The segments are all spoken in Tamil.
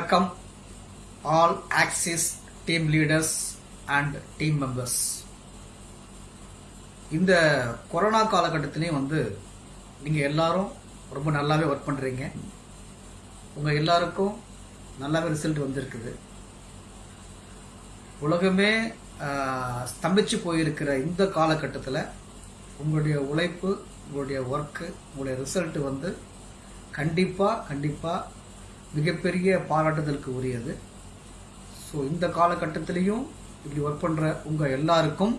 வணக்கம். All Axis team leaders and team members இந்த கொரோனா காலகட்டத்திலையும் வந்து நீங்கள் எல்லாரும் ரொம்ப நல்லாவே ஒர்க் பண்ணுறீங்க உங்கள் எல்லாருக்கும் நல்லாவே ரிசல்ட் வந்திருக்குது. உலகமே ஸ்தம்பிச்சு போயிருக்கிற இந்த காலகட்டத்தில் உங்களுடைய உழைப்பு உங்களுடைய ஒர்க்கு உங்களுடைய ரிசல்ட் வந்து கண்டிப்பாக கண்டிப்பாக மிகப்பெரிய பாராட்டுதலுக்கு உரியது. ஸோ இந்த காலகட்டத்திலையும் இப்படி ஒர்க் பண்ணுற உங்கள் எல்லாருக்கும்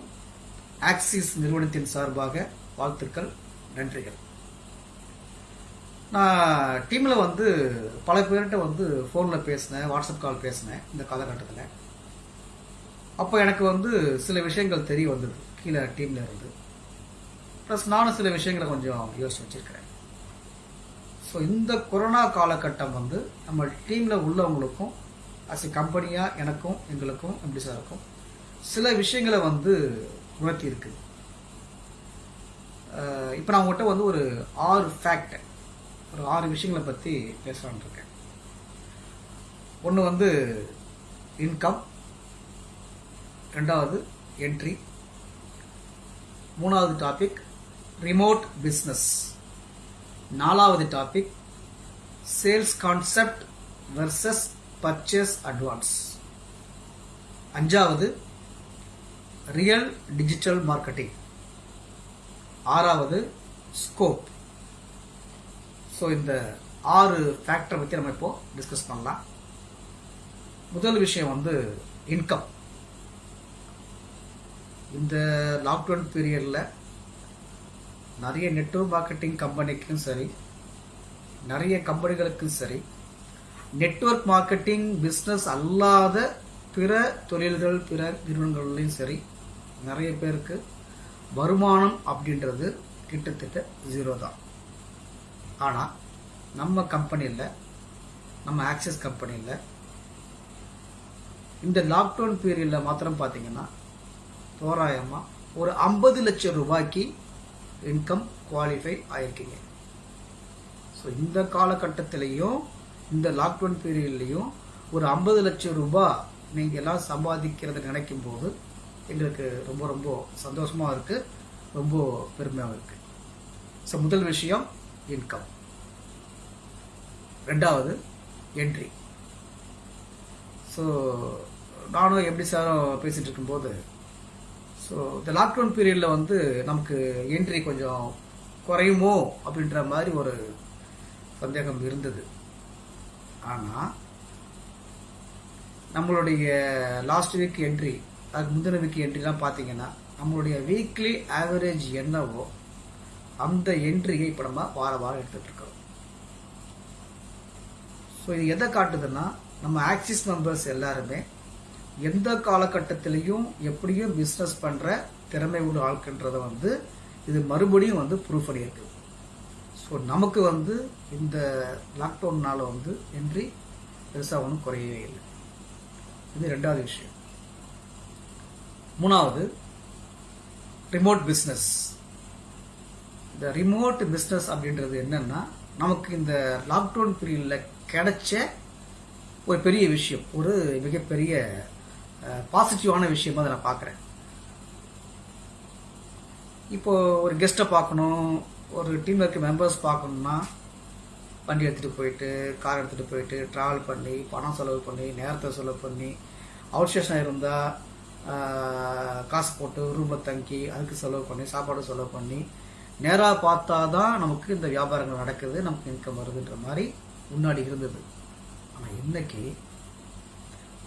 ஆக்சிஸ் நிறுவனத்தின் சார்பாக வாழ்த்துக்கள் நன்றிகள். நான் டீமில் வந்து பல பேர்கிட்ட வந்து ஃபோனில் பேசினேன் வாட்ஸ்அப் கால் பேசினேன் இந்த காலகட்டத்தில். அப்போ எனக்கு வந்து சில விஷயங்கள் தெரிய வந்தது கீழே டீமில் இருந்து. ப்ளஸ் நானும் சில விஷயங்களை கொஞ்சம் யோசிச்சு வச்சிருக்கிறேன். ஸோ இந்த கொரோனா காலகட்டம் வந்து நம்ம டீமில் உள்ளவங்களுக்கும் அஸ் எ கம்பெனியாக எனக்கும் எங்களுக்கும் எப்படி சார் இருக்கும்? சில விஷயங்களை வந்து உணர்த்தி இருக்குது இப்போ நான் உங்கள்கிட்ட வந்து ஒரு ஆறு ஃபேக்ட் ஒரு ஆறு விஷயங்களை பற்றி பேசலான் இருக்கேன். ஒன்று வந்து இன்கம் ரெண்டாவது என்ட்ரி மூணாவது டாபிக் ரிமோட் பிஸ்னஸ் நாலாவது topic sales concept versus purchase advance அஞ்சாவது ரியல் டிஜிட்டல் மார்க்கெட்டிங் ஆறாவது ஸ்கோப் ஸோ இந்த ஆறு ஃபேக்டரை பற்றி நம்ம இப்போ டிஸ்கஸ் பண்ணலாம். முதல் விஷயம் வந்து இன்கம் இந்த லாக்டவுன் பீரியடில் நிறைய நெட்வொர்க் மார்க்கெட்டிங் கம்பெனிக்கும் சரி நிறைய கம்பெனிகளுக்கும் சரி நெட்வொர்க் மார்க்கெட்டிங் பிஸ்னஸ் அல்லாத பிற தொழில்கள் பிற நிறுவனங்கள்லையும் சரி நிறைய பேருக்கு வருமானம் அப்படின்றது கிட்டத்தட்ட ஜீரோ தான். ஆனால் நம்ம கம்பெனியில் நம்ம ஆக்சிஸ் கம்பெனியில் இந்த லாக்டவுன் பீரியடில் மாத்திரம் பார்த்தீங்கன்னா தோராயமாக ஒரு ஐம்பது லட்சம் ரூபாய்க்கு இன்கம் குவாலிஃபை ஆயிருக்கீங்க. ஸோ இந்த காலகட்டத்திலையும் இந்த லாக்டவுன் பீரியட்லையும் ஒரு ஐம்பது லட்சம் ரூபாய் நீங்கள் எல்லாம் சம்பாதிக்கிறத நினைக்கும் போது எங்களுக்கு ரொம்ப ரொம்ப சந்தோஷமாக இருக்குது ரொம்ப பெருமையாக இருக்குது ஸோ முதல் விஷயம் இன்கம் ரெண்டாவது என்ட்ரி ஸோ நானும் எப்படி சாரும் பேசிகிட்டு இருக்கும்போது ஸோ இந்த லாக்டவுன் பீரியடில் வந்து நமக்கு என்ட்ரி கொஞ்சம் குறையுமோ அப்படின்ற மாதிரி ஒரு சந்தேகம் இருந்தது. ஆனால் நம்மளுடைய லாஸ்ட் வீக் என்ட்ரி அதுக்கு முந்தின வீக் என்ட்ரிலாம் பார்த்தீங்கன்னா நம்மளுடைய வீக்லி ஆவரேஜ் என்னவோ அந்த என்ட்ரியை இப்போ நம்ம வார வாரம் எடுத்துகிட்டு இருக்கிறோம் ஸோ இது எதை காட்டுதுன்னா நம்ம ஆக்சிஸ் மெம்பர்ஸ் எல்லாருமே எந்த காலகட்டத்திலையும் எப்படியும் பிஸ்னஸ் பண்ணுற திறமை உள்ள ஆட்கின்றத வந்து இது மறுபடியும் வந்து ப்ரூவ் பண்ணியிருக்கு ஸோ நமக்கு வந்து இந்த லாக்டவுன்னால வந்து என்ட்ரி பெருசாக ஒன்றும் குறையவே இல்லை. இது ரெண்டாவது விஷயம். மூணாவது ரிமோட் பிஸ்னஸ் இந்த ரிமோட் பிஸ்னஸ் அப்படின்றது என்னன்னா நமக்கு இந்த லாக்டவுன் பீரியடில் கிடைச்ச ஒரு பெரிய விஷயம் ஒரு மிகப்பெரிய பாசிட்டிவான விஷயமா அதை நான் பார்க்குறேன். இப்போ ஒரு கெஸ்ட்டை பார்க்கணும் ஒரு டீமில் இருக்க மெம்பர்ஸ் பார்க்கணுன்னா வண்டி எடுத்துகிட்டு போயிட்டு கார் எடுத்துகிட்டு போயிட்டு ட்ராவல் பண்ணி பணம் செலவு பண்ணி நேரத்தை செலவு பண்ணி அவுட் ஸ்டேஷன் இருந்தால் காசு போட்டு ரூமில் தங்கி அதுக்கு செலவு பண்ணி சாப்பாடு செலவு பண்ணி நேராக பார்த்தா தான் நமக்கு இந்த வியாபாரங்கள் நடக்குது நமக்கு இன்கம் வருதுன்ற மாதிரி முன்னாடி இருந்தது. ஆனால் இன்னைக்கு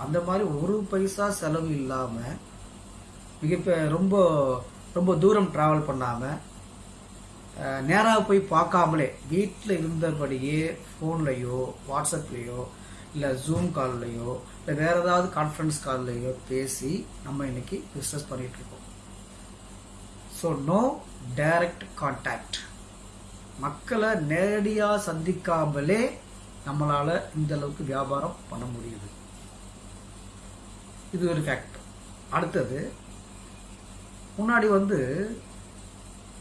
அந்த மாதிரி ஒரு பைசா செலவு இல்லாமல் மிக ரொம்ப ரொம்ப தூரம் ட்ராவல் பண்ணாமல் நேராக போய் பார்க்காமலே வீட்டில் இருந்தபடியே ஃபோன்லேயோ வாட்ஸ்அப்லேயோ இல்லை ஜூம் கால்லையோ இல்லை வேறு ஏதாவது கான்ஃபரன்ஸ் கால்லையோ பேசி நம்ம இன்னைக்கு பிஸ்னஸ் பண்ணிகிட்ருக்கோம் இருக்கோம். ஸோ நோ டைரக்ட் கான்டாக்ட் மக்களை நேரடியாக சந்திக்காமலே நம்மளால் இந்த அளவுக்கு வியாபாரம் பண்ண முடியுது. இது ஒரு ஃபேக்ட் அடுத்தது முன்னாடி வந்து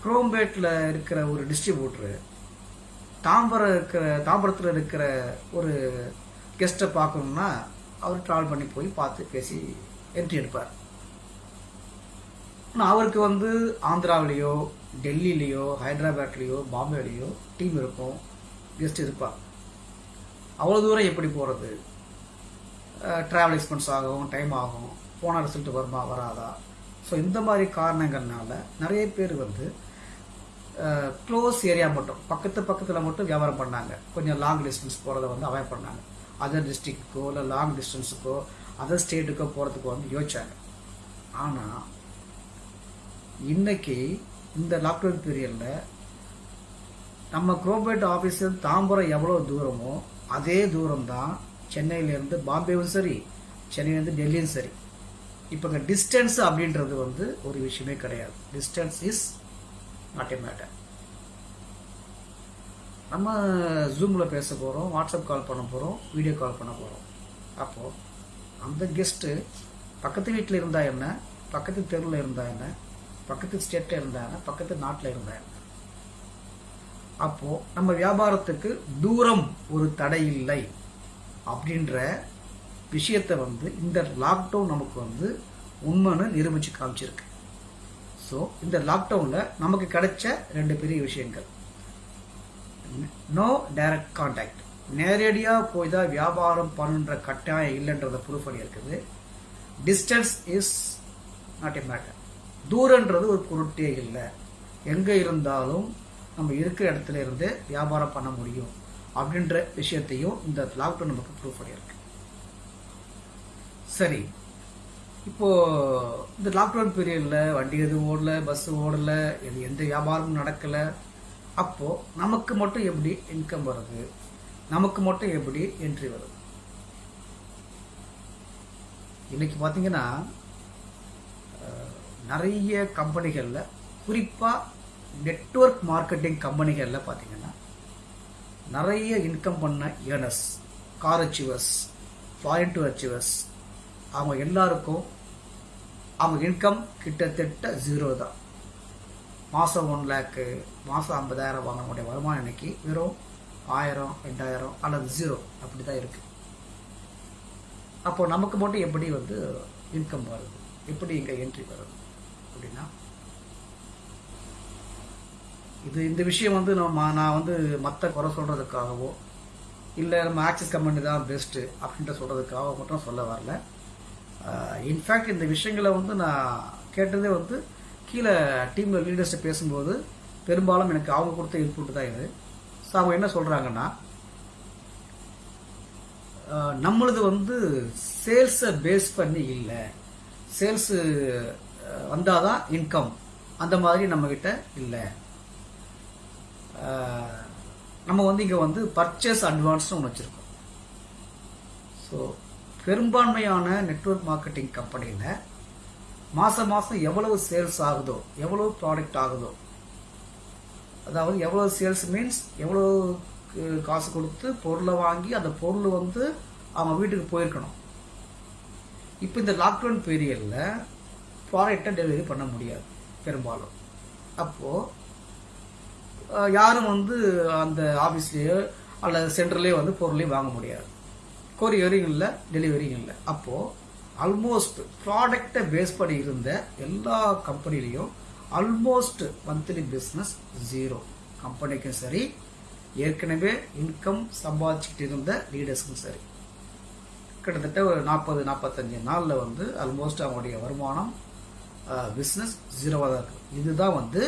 குரோம்பேட்டில் இருக்கிற ஒரு டிஸ்ட்ரிபியூட்டரு தாம்பரம் இருக்கிற தாம்பரத்தில் இருக்கிற ஒரு கெஸ்ட்டை பார்க்கணுன்னா அவர் ட்ராவல் பண்ணி போய் பார்த்து பேசி என்ட்ரி எடுப்பார். ஆனால் அவருக்கு வந்து ஆந்திராவிலேயோ டெல்லியிலேயோ ஹைதராபாத்லேயோ பாம்பேலேயோ டீம் இருக்கும் கெஸ்ட் இருப்பார். அவ்வளோ தூரம் எப்படி போகிறது ட்ராவல் எக்ஸ்பென்ஸ் ஆகும் டைம் ஆகும் போன ரிசல்ட் வருமா வராதா? ஸோ இந்த மாதிரி காரணங்கள்னால நிறைய பேர் வந்து க்ளோஸ் ஏரியா மட்டும் பக்கத்து பக்கத்தில் மட்டும் வியாபாரம் பண்ணாங்க. கொஞ்சம் லாங் டிஸ்டன்ஸ் போகிறத வந்து அவாய்ட் பண்ணாங்க. அதர் டிஸ்ட்ரிக்ட்டுக்கோ இல்லை லாங் டிஸ்டன்ஸுக்கோ அதர் ஸ்டேட்டுக்கோ போகிறதுக்கு வந்து யோசிச்சாங்க. ஆனால் இன்னைக்கு இந்த லாக்டவுன் பீரியடில் நம்ம குரோபேட் ஆஃபீஸ் தாம்பரம் எவ்வளோ தூரமோ அதே தூரம் தான் சென்னையிலேருந்து பாம்பேவும் சரி சென்னையிலேருந்து டெல்லியும் சரி. இப்போ இங்கே டிஸ்டன்ஸ் அப்படின்றது வந்து ஒரு விஷயமே கிடையாது. Distance is not a matter நம்ம ஜூமில் பேச போகிறோம் வாட்ஸ்அப் கால் பண்ண போகிறோம் வீடியோ கால் பண்ண போகிறோம் அப்போது அந்த கெஸ்ட்டு பக்கத்து வீட்டில் இருந்தால் என்ன பக்கத்து தெருவில் இருந்தால் என்ன பக்கத்து ஸ்டேட்டில் இருந்தால் என்ன பக்கத்து நாட்டில் இருந்தா என்ன. அப்போது நம்ம வியாபாரத்துக்கு தூரம் ஒரு தடை இல்லை. அப்படின்ற விஷயத்தை வந்து இந்த லாக்டவுன் நமக்கு வந்து உண்மைன்னு நிரூபித்து காமிச்சிருக்கு. ஸோ இந்த லாக்டவுனில் நமக்கு கிடைச்ச ரெண்டு பெரிய விஷயங்கள். நோ டைரக்ட் கான்டாக்ட் நேரடியாக போய் தான் வியாபாரம் பண்ணுன்ற கட்டாயம் இல்லைன்றத ப்ரூஃப் பண்ணியிருக்குது. Distance is not a matter தூரன்றது ஒரு பொருட்டே இல்லை. எங்கே இருந்தாலும் நம்ம இருக்கிற இடத்துல இருந்து வியாபாரம் பண்ண முடியும். அப்படின்ற விஷயத்தையும் இந்த லாக்டவுன் நமக்கு ப்ரூவ் பண்ணியிருக்கு. சரி. இப்போ இந்த லாக்டவுன் பீரியடில் வண்டி எதுவும் ஓடல பஸ் ஓடல இது எந்த வியாபாரமும் நடக்கலை. அப்போது நமக்கு மட்டும் எப்படி இன்கம் வருது? நமக்கு மட்டும் எப்படி என்ட்ரி வருது? இன்னைக்கு பார்த்தீங்கன்னா நிறைய கம்பெனிகளில் குறிப்பாக நெட்வொர்க் மார்க்கெட்டிங் கம்பெனிகளில் பார்த்தீங்கன்னா நிறைய இன்கம் பண்ண earners car achievers foreign tour achievers அவங்க எல்லாருக்கும் அவங்க இன்கம் கிட்டத்தட்ட ஜீரோ தான். மாதம் ஒன் லேக்கு மாதம் ஐம்பதாயிரம் வாங்கக்கூடிய வருமானம் இன்னைக்கு வெறும் ஆயிரம் ரெண்டாயிரம் அல்லது ஜீரோ அப்படி தான் இருக்குது அப்போ நமக்கு மட்டும் எப்படி வந்து இன்கம் வருது? எப்படி இங்கே என்ட்ரி வருது? அப்படின்னா இது இந்த விஷயம் வந்து நம்ம நான் வந்து மற்ற குறை சொல்கிறதுக்காகவோ இல்லை நம்ம ஆக்சிஸ் கம்பெனி தான் பெஸ்ட்டு அப்படின்ட்டு சொல்கிறதுக்காக மட்டும் சொல்ல வரல. இன்ஃபேக்ட் இந்த விஷயங்களை வந்து நான் கேட்டதே வந்து கீழே டீமில் லீடர்ஸ்ட்டு பேசும்போது பெரும்பாலும் எனக்கு அவங்க கொடுத்த இன்புட் தான் இது. ஸோ அவங்க என்ன சொல்கிறாங்கன்னா நம்மளது வந்து சேல்ஸை பேஸ் பண்ணி இல்லை. சேல்ஸு வந்தால் தான் இன்கம் அந்த மாதிரி நம்மக்கிட்ட இல்லை. நம்ம வந்து இங்கே வந்து பர்ச்சேஸ் அட்வான்ஸ்னு ஒன்று வச்சுருக்கோம். ஸோ பெரும்பான்மையான நெட்வொர்க் மார்க்கெட்டிங் கம்பெனியில் மாதம் மாதம் எவ்வளவு சேல்ஸ் ஆகுதோ எவ்வளவு ப்ராடக்ட் ஆகுதோ அதாவது எவ்வளோ சேல்ஸ் மீன்ஸ் எவ்வளோ காசு கொடுத்து பொருளை வாங்கி அந்த பொருள் வந்து அவங்க வீட்டுக்கு போயிருக்கணும். இப்போ இந்த லாக்டவுன் பீரியடில் ப்ராடக்டை டெலிவரி பண்ண முடியாது பெரும்பாலும். அப்போது யாரும் வந்து அந்த ஆஃபீஸ்லேயோ அல்லது சென்டர்லேயோ வந்து பொருளையும் வாங்க முடியாது. கொரியரிங் இல்லை டெலிவரியும் இல்லை. அப்போது ஆல்மோஸ்ட் ப்ராடக்டை பேஸ் பண்ணி இருந்த எல்லா கம்பெனிலையும் ஆல்மோஸ்ட் மந்த்லி பிஸ்னஸ் ஜீரோ கம்பெனிக்கும் சரி ஏற்கனவே இன்கம் சம்பாதிச்சுட்டு இருந்த லீடர்ஸுக்கும் சரி. கிட்டத்தட்ட ஒரு நாற்பது நாற்பத்தஞ்சு நாளில் வந்து ஆல்மோஸ்ட் அவங்களுடைய வருமானம் பிஸ்னஸ் ஜீரோவாக தான் இருக்குது இதுதான் வந்து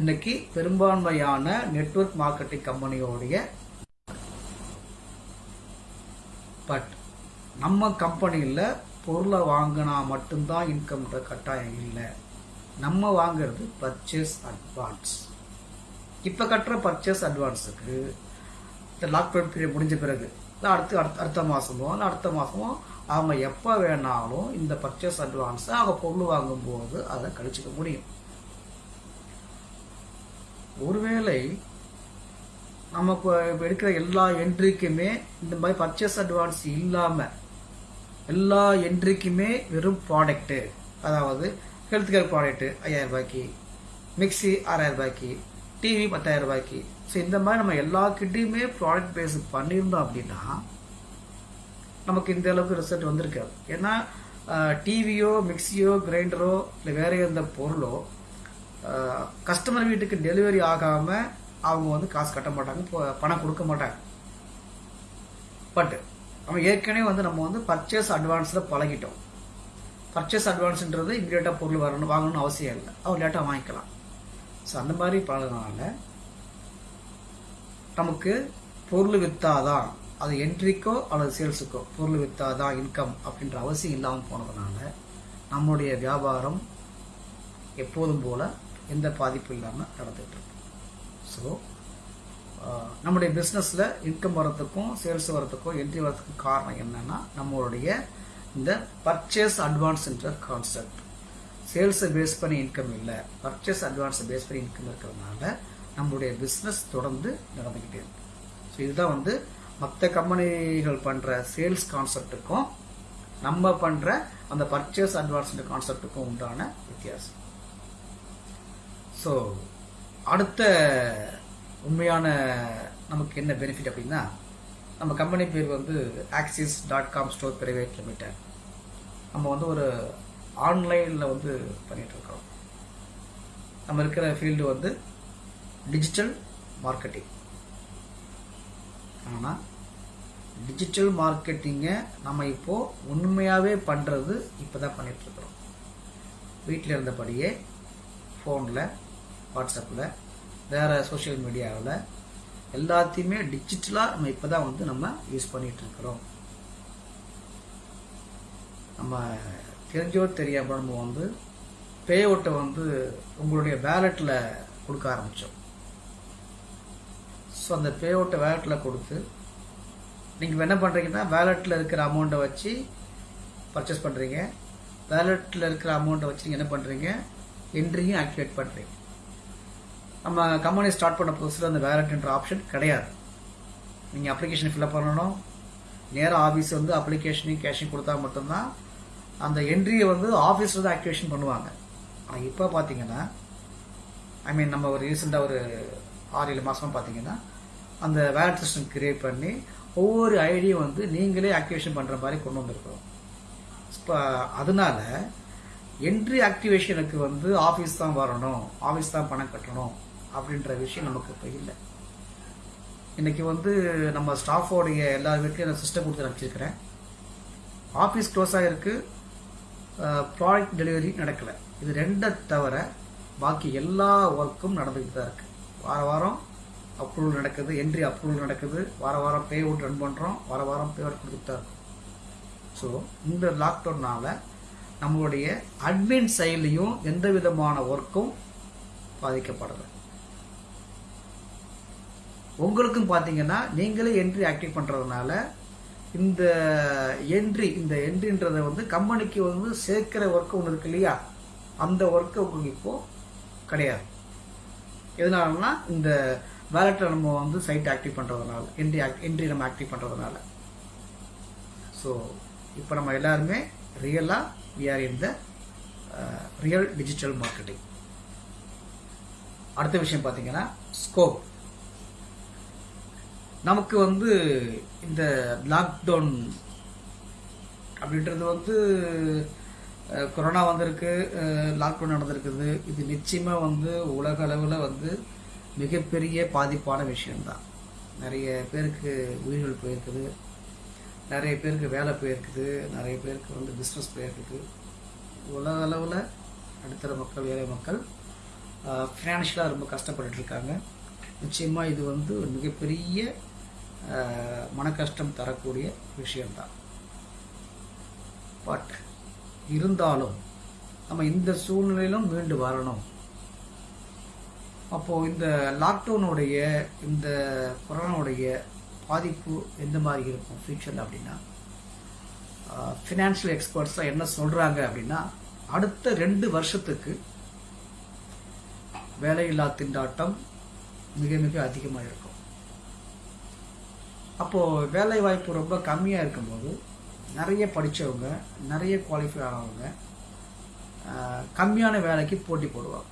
இன்னைக்கு பெரும்பான்மையான நெட்வொர்க் மார்க்கெட்டிங் கம்பெனியோடைய பட் நம்ம கம்பெனியில் பொருளை வாங்கினா மட்டும்தான் இன்கம்ன்ற கட்டாயம் இல்லை. நம்ம வாங்குறது பர்ச்சேஸ் அட்வான்ஸ் இப்போ கட்டுற பர்ச்சேஸ் அட்வான்ஸுக்கு இந்த லாக்டவுன் பீரியட் முடிஞ்ச பிறகு இல்லை அடுத்து அடுத்த அடுத்த மாதமோ இல்லை அடுத்த மாதமோ அவங்க எப்போ வேணாலும் இந்த பர்ச்சேஸ் அட்வான்ஸை அவங்க பொருள் வாங்கும்போது அதை கழிச்சிக்க முடியும். ஒருவேளை நம்ம இப்போ எடுக்கிற எல்லா என்ட்ரிக்குமே இந்த மாதிரி பர்ச்சேஸ் அட்வான்ஸ் இல்லாமல் எல்லா என்ட்ரிக்குமே வெறும் ப்ராடக்ட்டு அதாவது ஹெல்த் கேர் ப்ராடக்ட்டு ஐயாயிரம் ரூபாய்க்கு மிக்ஸி ஆறாயிரம் ரூபாய்க்கு டிவி பத்தாயிரம் ரூபாய்க்கு. ஸோ இந்த மாதிரி நம்ம எல்லாக்கிட்டையுமே ப்ராடக்ட் பேஸ் பண்ணியிருந்தோம் அப்படின்னா நமக்கு இந்த அளவுக்கு ரிசல்ட் வந்திருக்காது. ஏன்னா டிவியோ மிக்சியோ கிரைண்டரோ இல்லை வேற எந்த பொருளோ கஸ்டமர் வீட்டுக்கு டெலிவரி ஆகாமல் அவங்க வந்து காசு கட்ட மாட்டாங்க பணம் கொடுக்க மாட்டாங்க. பட் நம்ம ஏற்கனவே வந்து நம்ம வந்து பர்ச்சேஸ் அட்வான்ஸில் பழகிட்டோம். பர்ச்சேஸ் அட்வான்ஸ்ன்றது இம்மிடியேட்டாக பொருள் வரணும் வாங்கணும்னு அவசியம் இல்லை. அவர் லேட்டாக வாங்கிக்கலாம். ஸோ அந்த மாதிரி பழகினால நமக்கு பொருள் விற்றாதான் அது என்ட்ரிக்கோ அல்லது சேல்ஸுக்கோ பொருள் விற்றாதான் இன்கம் அப்படின்ற அவசியம் இல்லாமல் போனதுனால நம்மளுடைய வியாபாரம் எப்போதும் போல எந்த பாதிப்பும் இல்லாமல் நடந்துட்டு இருக்கு ஸோ நம்முடைய பிஸ்னஸில் இன்கம் வரத்துக்கும் சேல்ஸ் வரத்துக்கும் என்ட்ரி வரத்துக்கும் காரணம் என்னென்னா நம்மளுடைய இந்த பர்ச்சேஸ் அட்வான்ஸ்ன்ற கான்செப்ட் சேல்ஸை பேஸ் பண்ணி இன்கம் இல்லை. பர்ச்சேஸ் அட்வான்ஸை பேஸ் பண்ணி இன்கம் இருக்கிறதுனால நம்மளுடைய பிஸ்னஸ் தொடர்ந்து நடந்துக்கிட்டே இருக்கு. ஸோ இதுதான் வந்து மற்ற கம்பெனிகள் பண்ணுற சேல்ஸ் கான்செப்ட்டுக்கும் நம்ம பண்ணுற அந்த பர்ச்சேஸ் அட்வான்ஸ்ன்ற கான்செப்ட்டுக்கும் உண்டான வித்தியாசம். ஸோ அடுத்த உண்மையான நமக்கு என்ன பெனிஃபிட் அப்படின்னா நம்ம கம்பெனி பேர் வந்து Axis dot com store private limited நம்ம வந்து ஒரு ஆன்லைனில் வந்து பண்ணிட்டு நம்ம இருக்கிற ஃபீல்டு வந்து டிஜிட்டல் மார்க்கெட்டிங் ஆனால் டிஜிட்டல் மார்க்கெட்டிங்கை நம்ம இப்போது உண்மையாகவே பண்ணுறது இப்போ தான் பண்ணிகிட்ருக்குறோம் வீட்டில் இருந்தபடியே ஃபோனில் வாட்ஸ்அப்பில் வேறு சோஷியல் மீடியாவில் எல்லாத்தையுமே டிஜிட்டலாக நம்ம இப்போ தான் வந்து நம்ம யூஸ் பண்ணிட்டு இருக்கிறோம். நம்ம தெரிஞ்சோ தெரியாமல் நம்ம வந்து பே அவுட்டை வந்து உங்களுடைய வேலெட்டில் கொடுக்க ஆரம்பித்தோம் ஸோ அந்த பே அவுட்டை வேலெட்டில் கொடுத்து நீங்கள் என்ன பண்ணுறீங்கன்னா வேலெட்டில் இருக்கிற அமௌண்ட்டை வச்சு பர்ச்சேஸ் பண்ணுறீங்க வேலெட்டில் இருக்கிற அமௌண்ட்டை வச்சு நீங்கள் என்ன பண்ணுறீங்க என்ட்ரியும் ஆக்டிவேட் பண்ணுறீங்க நம்ம கம்பெனி ஸ்டார்ட் பண்ண புதுசில் அந்த வேலெட்ன்ற ஆப்ஷன் கிடையாது. நீங்கள் அப்ளிகேஷன் ஃபில்அப் பண்ணணும். நேராக ஆஃபீஸ் வந்து அப்ளிகேஷனையும் கேஷையும் கொடுத்தா மட்டும்தான் அந்த என்ட்ரியை வந்து ஆஃபீஸில் தான் ஆக்டிவேஷன் பண்ணுவாங்க. ஆனால் இப்போ பார்த்தீங்கன்னா ஐ மீன் நம்ம ஒரு ரீசெண்டாக ஒரு ஆறு ஏழு மாதமாக பார்த்தீங்கன்னா அந்த வேலட் சிஸ்டம் கிரியேட் பண்ணி ஒவ்வொரு ஐடியும் வந்து நீங்களே ஆக்டிவேஷன் பண்ணுற மாதிரி கொண்டு வந்திருக்கிறோம். இப்போ அதனால என்ட்ரி ஆக்டிவேஷனுக்கு வந்து ஆஃபீஸ் தான் வரணும். ஆஃபீஸ் தான் பணம் கட்டணும். அப்படின்ற விஷயம் நமக்கு இப்போ இல்லை. இன்றைக்கி வந்து நம்ம ஸ்டாஃபோடைய எல்லா வீட்லையும் நான் சிஸ்டம் கொடுத்து அனுப்பிச்சிருக்கிறேன் ஆஃபீஸ் க்ளோஸ் ஆகிருக்கு ப்ராடக்ட் டெலிவரி நடக்கலை. இது ரெண்டை தவிர பாக்கி எல்லா ஒர்க்கும் நடந்துக்கிட்டு தான் இருக்குது வார வாரம் அப்ரூவல் நடக்குது என்ட்ரி அப்ரூவல் நடக்குது. வார வாரம் பே அவுட் ரன் பண்ணுறோம் வார வாரம் பே அவுட் கொடுத்துட்டு தான் இருக்கும். ஸோ இந்த லாக்டவுனால் நம்மளுடைய அட்மின் சைட்லேயும் எந்த விதமான ஒர்க்கும் பாதிக்கப்படலை உங்களுக்கும் பார்த்தீங்கன்னா நீங்களே என்ட்ரி ஆக்டிவ் பண்ணுறதுனால இந்த என்ட்ரி இந்த என்ட்ரின்றதை வந்து கம்பெனிக்கு வந்து சேர்க்கிற ஒர்க்கு ஒன்று இருக்கு இல்லையா? அந்த ஒர்க்கு உங்களுக்கு இப்போது கிடையாது. எதனாலனா இந்த வேலட்டை நம்ம வந்து சைட் ஆக்டிவ் பண்ணுறதுனால என்ட்ரி என்ட்ரி நம்ம ஆக்டிவ் பண்ணுறதுனால ஸோ இப்போ நம்ம எல்லாருமே ரியலாக we are in the real digital marketing அடுத்த விஷயம் பார்த்தீங்கன்னா ஸ்கோப் நமக்கு வந்து இந்த லாக்டவுன் அப்படின்றது வந்து கொரோனா வந்திருக்கு லாக்டவுன் நடந்திருக்குது. இது நிச்சயமாக வந்து உலக அளவில் வந்து மிகப்பெரிய பாதிப்பான விஷயம்தான். நிறைய பேருக்கு உயிர்கள் போயிருக்குது. நிறைய பேருக்கு வேலை போயிருக்குது. நிறைய பேருக்கு வந்து பிஸ்னஸ் போயிருக்குது. உலக அளவில் நடுத்தர மக்கள் ஏழை மக்கள் ஃபினான்ஷியலாக ரொம்ப கஷ்டப்பட்டுருக்காங்க நிச்சயமாக இது வந்து ஒரு மிகப்பெரிய மன கஷ்டம் தரக்கூடிய விஷயம்தான். பட் இருந்தாலும் நம்ம இந்த சூழ்நிலையிலும் மீண்டு வரணும். அப்போது இந்த லாக்டவுனுடைய இந்த கொரோனாவுடைய பாதிப்பு எந்த மாதிரி இருக்கும் ஃபியூச்சரில் அப்படின்னா ஃபினான்ஷியல் எக்ஸ்பர்ட்ஸாக என்ன சொல்கிறாங்க அப்படின்னா அடுத்த ரெண்டு வருஷத்துக்கு வேலையில்லா திண்டாட்டம் மிக மிக அதிகமாக இருக்கும். அப்போது வேலை வாய்ப்பு ரொம்ப கம்மியாக இருக்கும்போது நிறைய படித்தவங்க நிறைய குவாலிஃபை ஆனவங்க கம்மியான வேலைக்கு போட்டி போடுவாங்க.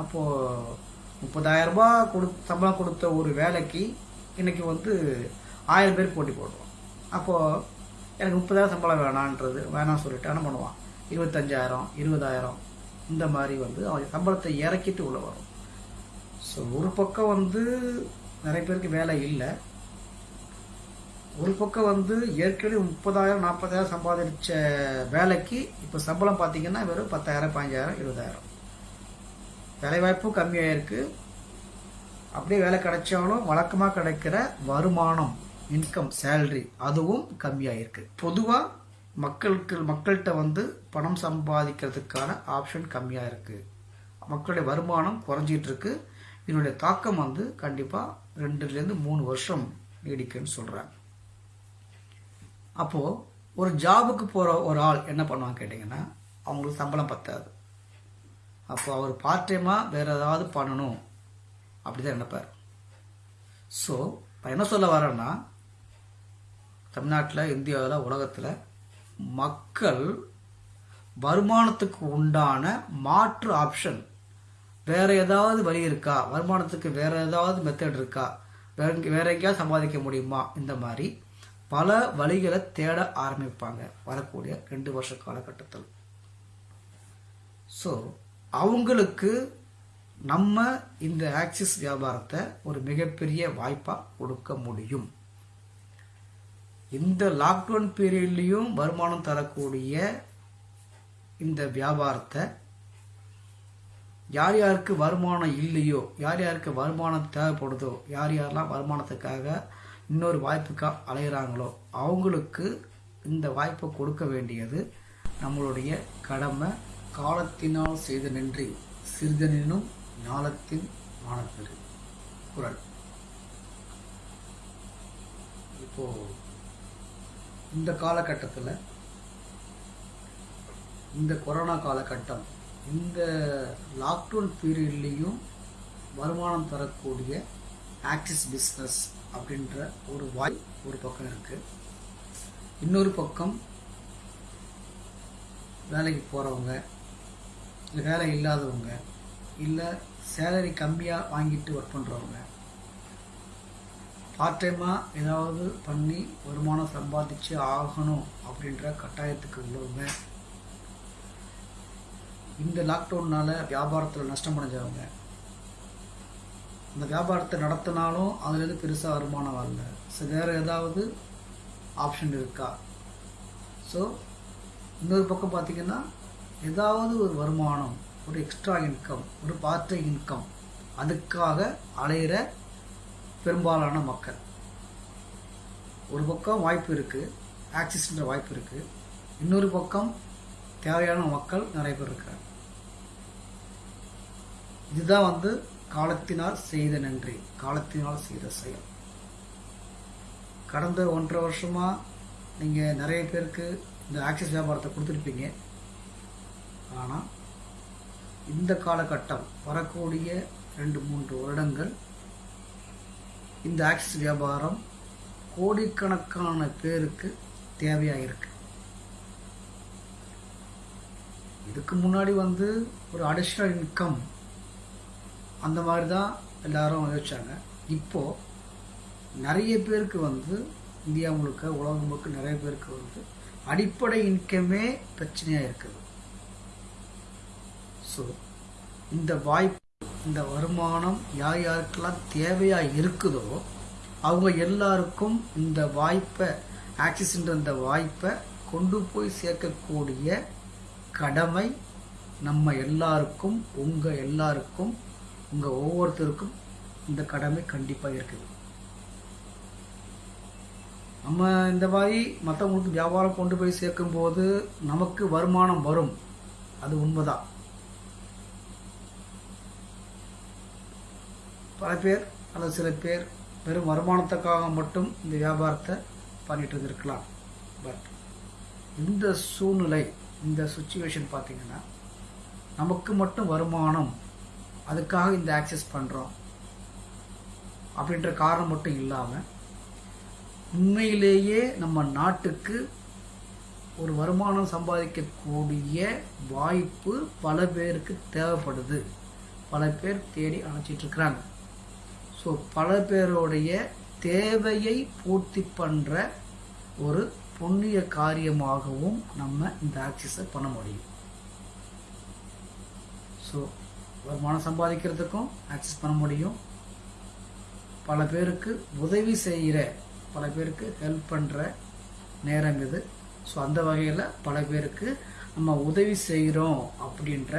அப்போது முப்பதாயிரம் கொடு சம்பளம் கொடுத்த ஒரு வேலைக்கு இன்றைக்கி வந்து ஆயிரம் பேர் போட்டி போடுவோம் அப்போது எனக்கு முப்பதாயிரம் சம்பளம் வேணான்றது வேணாம்னு சொல்லிட்டு என்ன பண்ணுவான்? இருபத்தஞ்சாயிரம் இருபதாயிரம் இந்த மாதிரி வந்து அவன் சம்பளத்தை இறக்கிட்டு உள்ளே வரும். ஸோ ஒரு பக்கம் வந்து நிறைய பேருக்கு வேலை இல்லை. ஒரு பக்கம் வந்து ஏற்கனவே முப்பதாயிரம் நாற்பதாயிரம் சம்பாதிச்ச வேலைக்கு இப்போ சம்பளம் பார்த்தீங்கன்னா வெறும் பத்தாயிரம் பதினஞ்சாயிரம் இருபதாயிரம். வேலைவாய்ப்பும் கம்மியாகிருக்கு அப்படியே வேலை கிடைச்சாலும் வழக்கமாக கிடைக்கிற வருமானம் இன்கம் சேல்ரி அதுவும் கம்மியாயிருக்கு. பொதுவாக மக்களுக்கு மக்கள்கிட்ட வந்து பணம் சம்பாதிக்கிறதுக்கான ஆப்ஷன் கம்மியாக இருக்குது மக்களுடைய வருமானம் குறைஞ்சிட்டு இருக்கு. இதனுடைய தாக்கம் வந்து கண்டிப்பாக ரெண்டுலேருந்து மூணு வருஷம் நீடிக்குன்னு சொல்கிறாங்க அப்போது ஒரு ஜாபுக்கு போகிற ஒரு ஆள் என்ன பண்ணுவாங்க கேட்டிங்கன்னா அவங்களுக்கு சம்பளம் பத்தாது. அப்போ அவர் பார்ட் டைமாக வேறு ஏதாவது பண்ணணும். அப்படி தான் நினைப்பார். ஸோ இப்போ என்ன சொல்ல வரேன்னா தமிழ்நாட்டில் இந்தியாவில் உலகத்தில் மக்கள் வருமானத்துக்கு உண்டான மாற்று ஆப்ஷன் வேற ஏதாவது வழி இருக்கா? வருமானத்துக்கு வேற ஏதாவது மெத்தட் இருக்கா? வேற வேற எங்கேயாவது சம்பாதிக்க முடியுமா? இந்த மாதிரி பல வழிகளை தேட ஆரம்பிப்பாங்க. வரக்கூடிய ரெண்டு வருஷ காலகட்டத்தில். ஸோ அவங்களுக்கு நம்ம இந்த ஆக்சிஸ் வியாபாரத்தை ஒரு மிகப்பெரிய வாய்ப்பாக கொடுக்க முடியும். இந்த லாக்டவுன் பீரியட்லேயும் வருமானம் தரக்கூடிய இந்த வியாபாரத்தை யார் யாருக்கு வருமானம் இல்லையோ யார் யாருக்கு வருமானம் தேவைப்படுதோ யார் யாரெல்லாம் வருமானத்துக்காக இன்னொரு வாய்ப்புக்காக அலையிறாங்களோ அவங்களுக்கு இந்த வாய்ப்பை கொடுக்க வேண்டியது நம்மளுடைய கடமை. காலத்தினால் செய்த நன்றி சிறிதனினும் ஞாலத்தின் மானப்பெரு. குரல். இப்போ இந்த காலகட்டத்தில் இந்த கொரோனா காலகட்டம் இந்த லாக்டவுன் பீரியட்லேயும் வருமானம் தரக்கூடிய ஆக்சிஸ் பிஸ்னஸ் அப்படின்ற ஒரு வாய் ஒரு பக்கம் இருக்குது இன்னொரு பக்கம் வேலைக்கு போகிறவங்க இல்லை வேலை இல்லாதவங்க இல்லை சேலரி கம்மியாக வாங்கிட்டு ஒர்க் பண்ணுறவங்க பார்ட் டைமாக ஏதாவது பண்ணி வருமானம் சம்பாதிச்சு ஆகணும் அப்படின்ற கட்டாயத்துக்கு உள்ளவங்க இந்த லாக்டவுன்னால் வியாபாரத்தில் நஷ்டம் அடைஞ்சவங்க. அந்த வியாபாரத்தை நடத்தினாலும் அதுலேருந்து பெருசாக வருமானம் வரல. ஸோ வேறு ஏதாவது ஆப்ஷன் இருக்கா? ஸோ இன்னொரு பக்கம் பார்த்திங்கன்னா ஏதாவது ஒரு வருமானம் ஒரு எக்ஸ்ட்ரா இன்கம் ஒரு பார்ட் டைம் இன்கம் அதுக்காக அலையிற பெரும்பாலான மக்கள். ஒரு பக்கம் வாய்ப்பு இருக்குது ஆக்சிஸ்ன்ற வாய்ப்பு இருக்குது இன்னொரு பக்கம் தேவையான மக்கள் நிறைய பேர் இருக்கிறார் இதுதான் வந்து காலத்தினால் செய்த நன்றி. காலத்தினால் செய்த செயல். கடந்த ஒன்றரை வருஷமாக நீங்கள் நிறைய பேருக்கு இந்த ஆக்சிஸ் வியாபாரத்தை கொடுத்துருப்பீங்க. ஆனால் இந்த காலகட்டம் வரக்கூடிய ரெண்டு மூன்று வருடங்கள் இந்த ஆக்சிஸ் வியாபாரம் கோடிக்கணக்கான பேருக்கு தேவையாக இருக்குது இதுக்கு முன்னாடி வந்து ஒரு அடிஷ்னல் இன்கம் அந்த மாதிரி தான் எல்லாரும் யோசிச்சாங்க. இப்போது நிறைய பேருக்கு வந்து இந்தியா முழுக்க உலகம் முழுக்க நிறைய பேருக்கு வந்து அடிப்படை இன்கமே பிரச்சனையாக இருக்குது. ஸோ இந்த வாய்ப்பு இந்த வருமானம் யார் யாருக்கெல்லாம் தேவையாக இருக்குதோ அவங்க எல்லாருக்கும் இந்த வாய்ப்பை ஆக்சிஸ்ன்ற இந்த வாய்ப்பை கொண்டு போய் சேர்க்கக்கூடிய கடமை நம்ம எல்லாருக்கும் உங்கள் எல்லாருக்கும் உங்கள் ஒவ்வொருத்தருக்கும் இந்த கடமை கண்டிப்பாக இருக்குது. நம்ம இந்த மாதிரி மற்றவங்களுக்கு வியாபாரம் கொண்டு போய் சேர்க்கும்போது நமக்கு வருமானம் வரும். அது உண்மைதான். பல பேர் அல்லது சில பேர் வெறும் வருமானத்துக்காக மட்டும் இந்த வியாபாரத்தை பண்ணிட்டு இருந்திருக்கலாம். பட் இந்த சூழ்நிலை இந்த சுச்சுவேஷன் பார்த்தீங்கன்னா நமக்கு மட்டும் வருமானம் அதுக்காக இந்த ஆக்சஸ் பண்ணுறோம் அப்படின்ற காரணம் மட்டும் இல்லாமல் உண்மையிலேயே நம்ம நாட்டுக்கு ஒரு வருமானம் சம்பாதிக்கக்கூடிய வாய்ப்பு பல பேருக்கு தேவைப்படுது. பல பேர் தேடி அணைச்சிட்டு இருக்கிறாங்க. ஸோ பல பேருடைய தேவையை பூர்த்தி பண்ணுற ஒரு புண்ணிய காரியமாகவும் நம்ம இந்த ஆக்சிஸை பண்ண முடியும். ஸோ வருமானம் சம்பாதிக்கிறதுக்கும் ஆக்சஸ் பண்ண முடியும். பல பேருக்கு உதவி செய்கிற பல பேருக்கு ஹெல்ப் பண்ணுற நேரம் இது. ஸோ அந்த வகையில் பல பேருக்கு நம்ம உதவி செய்கிறோம் அப்படின்ற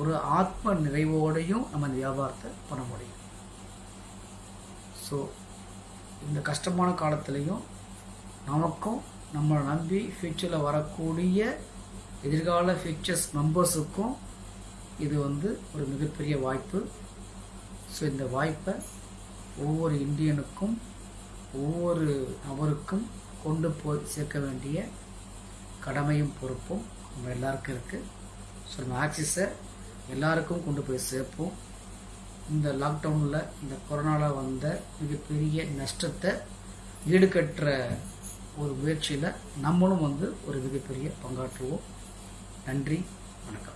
ஒரு ஆத்ம நிறைவோடையும் நம்ம இந்த வியாபாரத்தை பண்ண முடியும். ஸோ இந்த கஷ்டமான காலத்துலேயும் நமக்கும் நம்மளை நம்பி ஃப்யூச்சரில் வரக்கூடிய எதிர்கால ஃபியூச்சர்ஸ் மெம்பர்ஸுக்கும் இது வந்து ஒரு மிகப்பெரிய வாய்ப்பு. ஸோ இந்த வாய்ப்பை ஒவ்வொரு இந்தியனுக்கும் ஒவ்வொரு நபருக்கும் கொண்டு போய் சேர்க்க வேண்டிய கடமையும் பொறுப்பும் நம்ம எல்லாருக்கும் இருக்குது ஸோ நம்ம ஆக்சிஸை எல்லாருக்கும் கொண்டு போய் சேர்ப்போம். இந்த லாக்டவுனில் இந்த கொரோனாவில் வந்த மிகப்பெரிய நஷ்டத்தை ஈடுகட்டுற ஒரு முயற்சியில் நம்மளும் வந்து ஒரு மிகப்பெரிய பங்காற்றுவோம். நன்றி வணக்கம்.